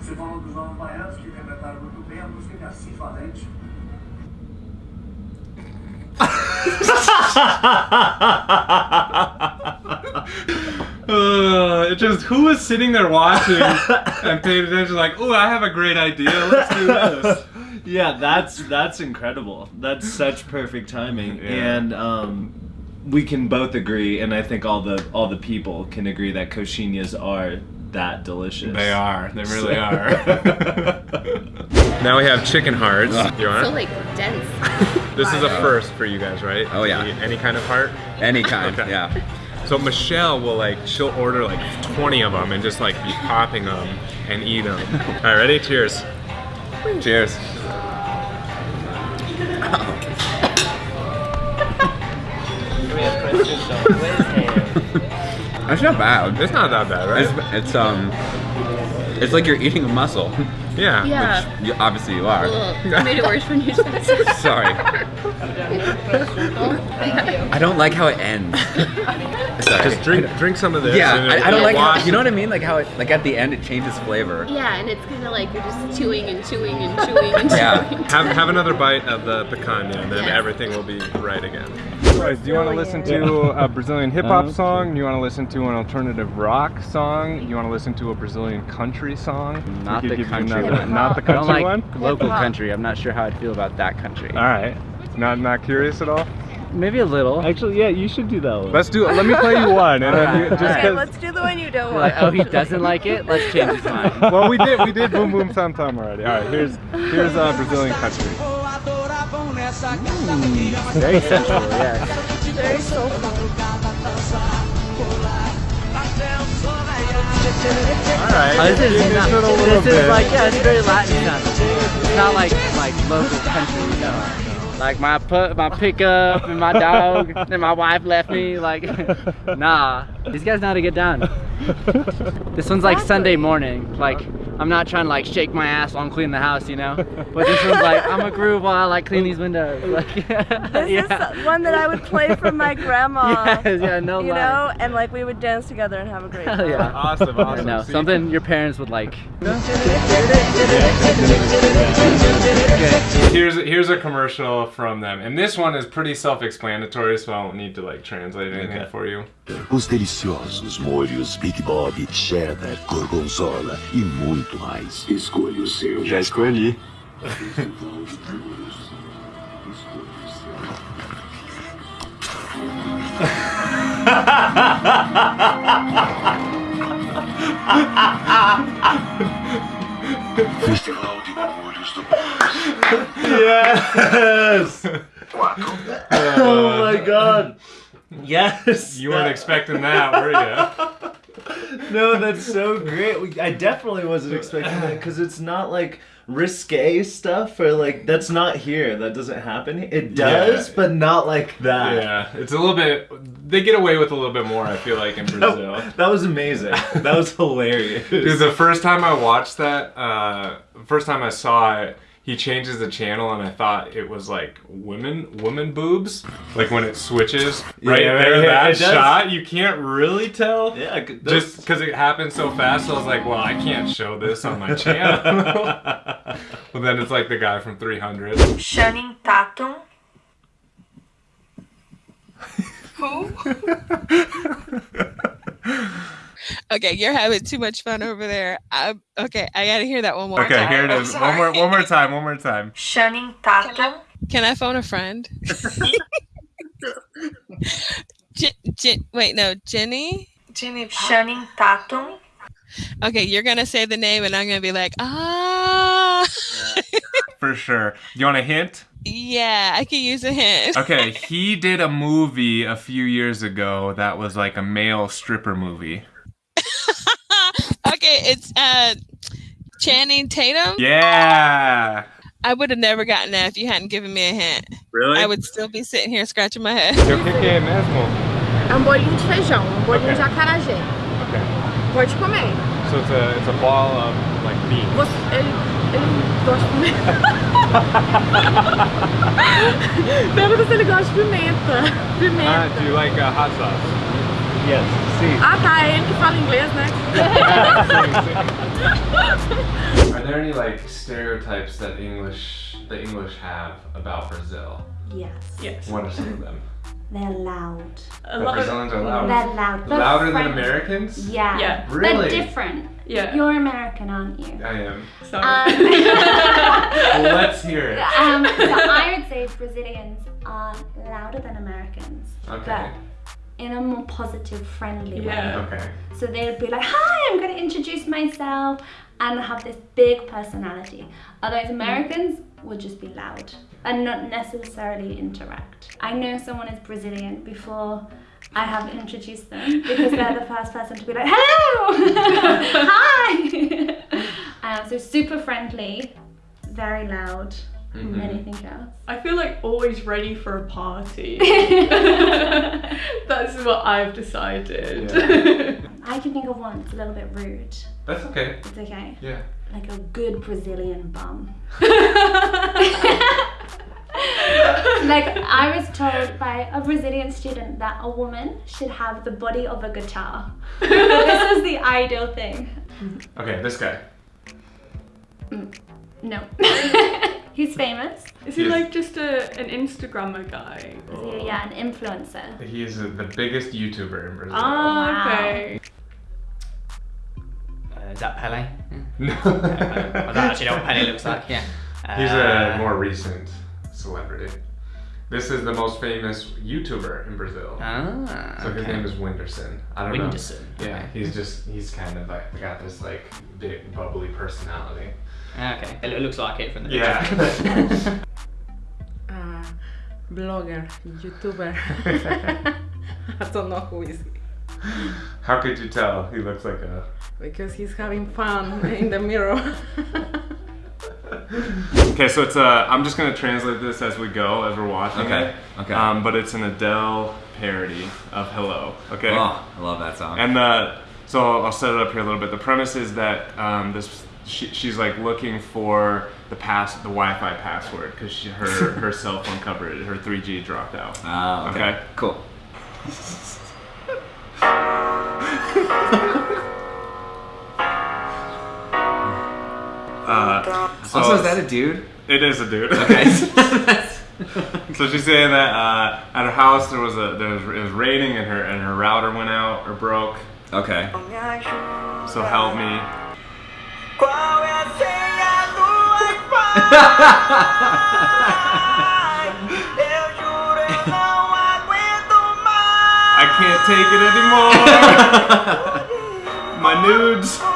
Você falou dos novos baianos que interpretaram muito bem a música de Assis Valente. Uh, just who was sitting there watching and paying attention like, oh, I have a great idea. Let's do this. yeah, that's that's incredible. That's such perfect timing, Yeah. and um, we can both agree, and I think all the all the people can agree that coxinhas are that delicious. They are. They really are. now we have chicken hearts. Ah. You want So like dense. This is a first for you guys, right? Oh, yeah. Any, any kind of heart. Any kind, Okay. yeah. So Michelle will like she'll order like 20 of them and just like be popping them and eat them. All right, ready? Cheers. Cheers. That's not bad. It's not that bad, right? It's, it's um, it's like you're eating a muscle, yeah. Yeah. which you, obviously you are. Ugh, I made it worse when you said it. Sorry, I don't like how it ends. Sorry. Just drink drink some of this. Yeah, and I, I don't like how, you know what I mean? Like how it, like at the end it changes flavor. Yeah, and it's kind of like you're just chewing and chewing and chewing and Yeah. chewing. Have, have another bite of the picanha and then Yes. everything will be right again. Guys, do you want to listen to a Brazilian hip hop song? Do you want to listen to an alternative rock song? Do you want to listen to a Brazilian country song? Not the country another- one. Not the I don't country like one? local country. I'm not sure how I'd feel about that country. All right. Not not curious at all. Maybe a little. Actually, yeah, you should do that one. Let's do it. Let me play you one, and then you, just Alright. Let's do the one you don't Like, want. oh, he doesn't like it. Let's change his mind. well, we did we did Bum Bum Tam Tam already. All right, here's here's uh, Brazilian country. Very sensual. Yeah. Very soulful. All right. Oh, this is Give not, a this is like yeah, it's very Latin sounding. It's not like like local country, you know. Like my put my pickup and my dog and my wife left me. Like, nah, these guys know how to get down. This one's like Sunday morning. Like, I'm not trying to like shake my ass while I'm cleaning the house, you know. But this one's like I'm a groove while I like clean these windows. Like, This yeah. is one that I would play for my grandma. Yes, yeah, no You lie. know, and like we would dance together and have a great Hell time. yeah. Awesome, awesome. know See? something your parents would like. Here's here's a commercial from them, and this one is pretty self-explanatory, so I don't need to like translate anything Okay. for you. Os deliciosos molhos Big Bob, cheddar, gorgonzola e muito mais. Escolha o seu. Já escolhi. Festival de molhos do Yes! oh my god! Yes! You weren't that- expecting that, were you? No, that's so great. I definitely wasn't expecting that because it's not like risque stuff or like that's not here. That doesn't happen. It does, Yeah. but not like that. Yeah, it's a little bit. They get away with a little bit more. I feel like in Brazil. That, that was amazing. That was hilarious. Dude, the first time I watched that, uh, first time I saw it, he changes the channel, and I thought it was like women, women boobs. Like when it switches right Yeah, there, right, that shot, you can't really tell. yeah, I Just because it happened so fast, I was like, well, I can't show this on my channel. but then it's like the guy from 300. Channing Tatum. Okay, you're having too much fun over there. I, okay, I gotta hear that one more time. Okay, time. here it I'm. One more, one more time, one more time. Channing Tatum. Can I phone a friend? J- J- wait, no, Jenny. Jenny Channing Tatum. Okay, you're gonna say the name, and I'm gonna be like, ah. For sure. Do you want a hint? yeah, I can use a hint. Okay, he did a movie a few years ago that was like a male stripper movie. Okay, it's uh, Channing Tatum. Yeah. I would have never gotten that if you hadn't given me a hint. Really? I would still be sitting here scratching my head. Eu que que é mesmo? É um bolinho de feijão, um bolinho Okay. de acarajé. Okay. Pode comer. So it's a it's a ball of like beans. Você, ele, ele gosta de pimenta. Pergunta se ele gosta de pimenta. Ah, do you like uh, hot sauce? Yes, sim. Ah tá, é ele que fala inglês, né? Are there any like stereotypes that English the English have about Brazil? Yes. Yes. What are some of them? They're loud. A The lot of- Brazilians are loud. They're loud. They're Louder than Americans? Yeah. Yeah. Really? They're different. Yeah. You're American, aren't you? I am. Sorry. Um, Well, let's hear it. um, so I would say Brazilians are louder than Americans. Okay. But in a more positive, friendly Yeah. way. Okay. So they would be like, hi, I'm going to introduce myself and have this big personality. Otherwise, Americans would just be loud and not necessarily interact. I know someone is Brazilian before I have introduced them because they're the first person to be like, hello, hi. um, so super friendly, very loud, Mhm. anything else. I feel like always ready for a party. That's what I've decided. I can think of one that's a little bit rude. That's okay. It's okay. Yeah. Like a good Brazilian bum. like I was told by a Brazilian student that a woman should have the body of a guitar. this is the ideal thing. Okay, this guy. No. He's famous. Is he Yes. like just a an Instagrammer guy? So, yeah, an influencer. He is uh, the biggest YouTuber in Brazil. Ah, Wow. okay. Uh, is that Pele? No. I don't actually know what Pele looks like. Yeah. He's Uh, a more recent celebrity. This is the most famous YouTuber in Brazil. Ah. So his okay. name is Whindersson. I don't Whindersson, know. Yeah, okay. he's just he's kind of like got this like big bubbly personality. Okay. It looks like it from the Yeah. picture. Uh, blogger, YouTuber. I don't know who is he. How could you tell? He looks like a. Because he's having fun in the mirror. Okay, so it's uh, I'm just gonna translate this as we go, as we're watching Okay, it. okay. Um, but it's an Adele parody of Hello. Okay. Oh, I love that song. And uh, so I'll set it up here a little bit. The premise is that um, this she, she's like looking for the pass the Wi-Fi password because her her cell phone coverage her 3G dropped out. Ah, okay. Okay. Cool. Uh, so also, is that a dude? It is a dude. Okay. so she's saying that uh, at her house there was a there was it was raining and her and her router went out or broke. okay. So help me. I can't take it anymore. My nudes.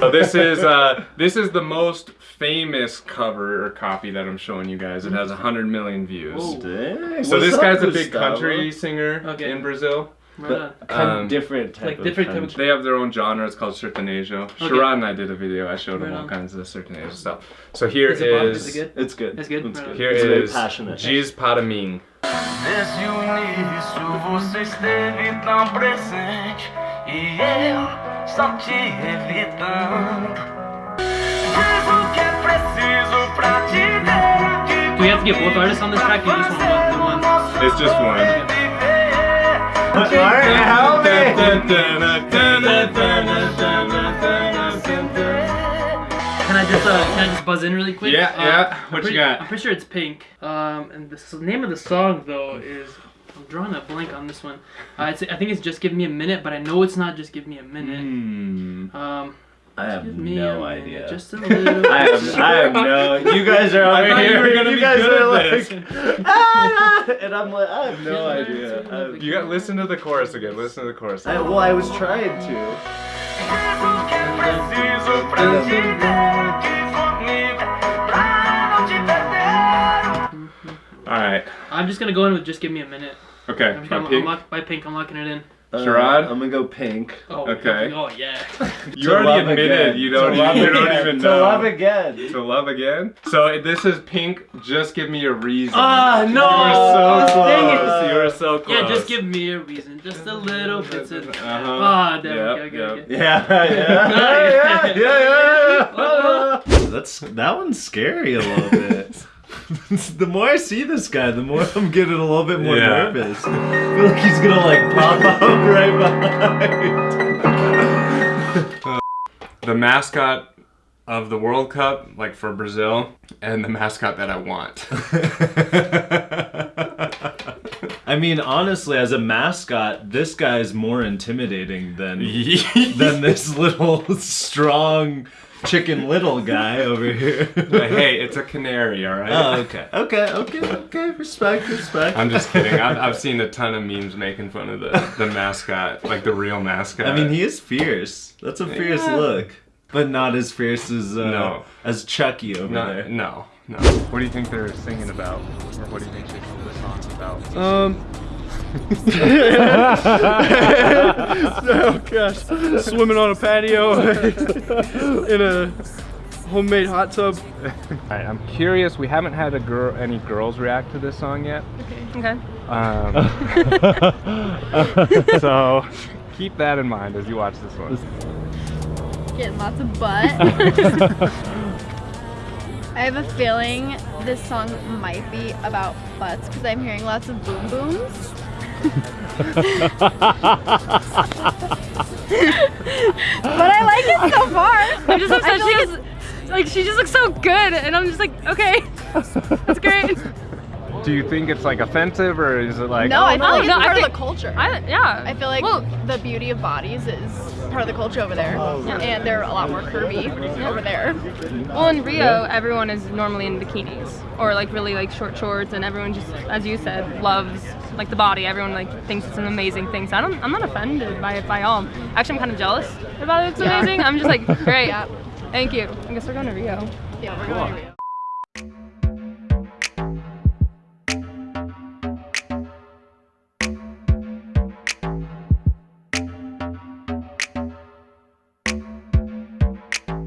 So this is uh, this is the most famous cover or copy that I'm showing you guys. It has 100 million views. Dang. So What's this guy's a big Gusttavo? country singer Okay. in Brazil. Right on. Kind Um, of different type like of different type of- They have their own genre. It's called sertanejo. Okay. Sharad and I did a video. I showed him all on. kinds of sertanejo stuff. So here Is it Bob? is, Is it good? It's good. It's good? It's Right good. here it's very is passionate. Giz para mim. Desde o início você esteve tão presente e eu só te evitando. Diz o que é preciso pra te ver Do we have to get both artists on this track? or just one? one, one? It's just one. Alright, help me! Just uh, can I just buzz in really quick? Yeah, Uh, yeah. I'm What you pretty- got? I'm pretty sure it's Pink. Um, and the s- name of the song though is I'm drawing a blank on this one. Uh, it's, I think it's just give me a minute, but I know it's not just give me a minute. Hmm. Um, I have me no idea. Just a little. I have, I have no. You guys are I over thought you here. were gonna you be guys good are at like, this. ah, and I'm like, I have no idea. I, You got listen to the chorus again. Listen to the chorus. I, well, I was trying to. Diz o que é preciso pra te ver aqui comigo Pra não te perder All right. I'm just gonna go in with just give me a minute. Okay. I'm just By gonna Pink. unlock by Pink. I'm locking it in. Uh, I'm gonna go pink. Oh, Okay. Oh yeah. You To already admitted again. you don't. To love you don't again. even To know. love again. To love again. So this is Pink. Just give me a reason. Ah, no! You were so Dang it. close. You were so close. Yeah, just give me a reason, just a little bit. Of, Uh-huh. Ah, damn. Yep, okay, okay, yep. okay. Yeah, yeah, yeah, yeah, yeah, yeah. That's that one's scary a little bit. the more I see this guy, the more I'm getting a little bit more Yeah. nervous. I feel like he's gonna like pop up right behind. the mascot of the World Cup, like for Brazil, and the mascot that I want. I mean, honestly, as a mascot, this guy is more intimidating than than this little strong chicken little guy over here. But hey, it's a canary, all right? Oh, okay, okay, okay, okay. Respect, respect. I'm just kidding. I've, I've seen a ton of memes making fun of the, the mascot, like the real mascot. I mean, he is fierce. That's a fierce Yeah. look, but not as fierce as uh, No. as Chucky over no, there. no, no. What do you think they're singing about, or what do you think this? Um. oh gosh, swimming on a patio in a homemade hot tub. Alright, I'm curious. We haven't had a girl, any girls react to this song yet. Okay. Um, so keep that in mind as you watch this one. Getting lots of butt. I have a feeling this song might be about butts because I'm hearing lots of boom booms. but I like it so far. I'm just I obsessed. She like she just looks so good, and I'm just like, okay, that's great. Do you think it's like offensive or is it like? no, oh, I feel like it's no, I part think- of the culture. I, yeah. I feel like well, the beauty of bodies is part of the culture over there, oh, and they're a lot more curvy over there. Well, in Rio, everyone is normally in bikinis or like really like short shorts, and everyone just, as you said, loves like the body. Everyone like thinks it's an amazing thing. So I don't, I'm not offended by it by all. Actually, I'm kind of jealous about it. It's Yeah. amazing. I'm just like, great. Yeah. Thank you. I guess we're going to Rio. Yeah, we're going to Rio.